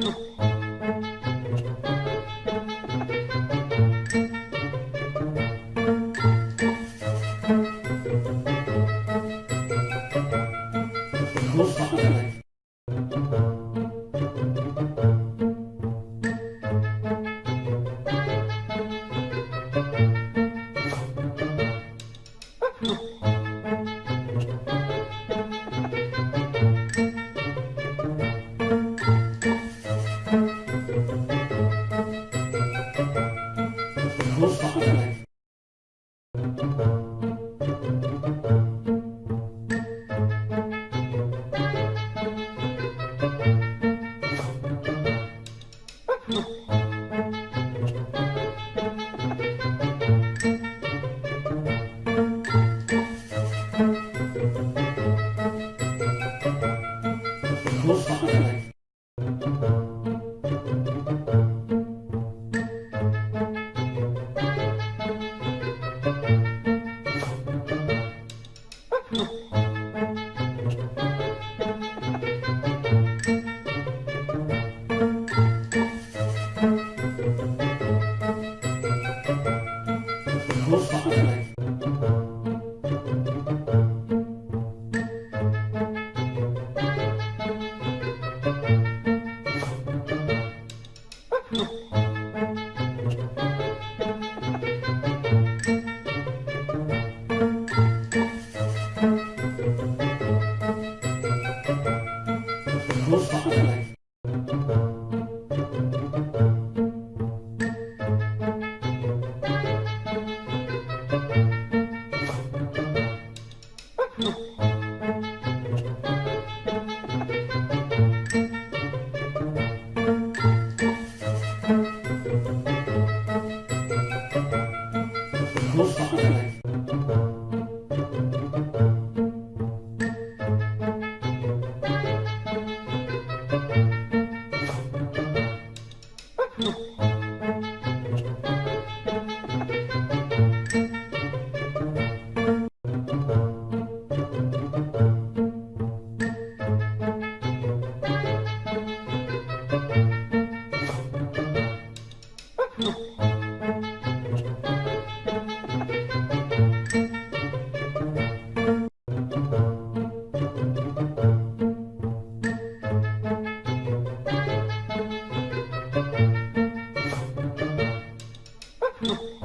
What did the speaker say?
그 Caralho. Não. No. No.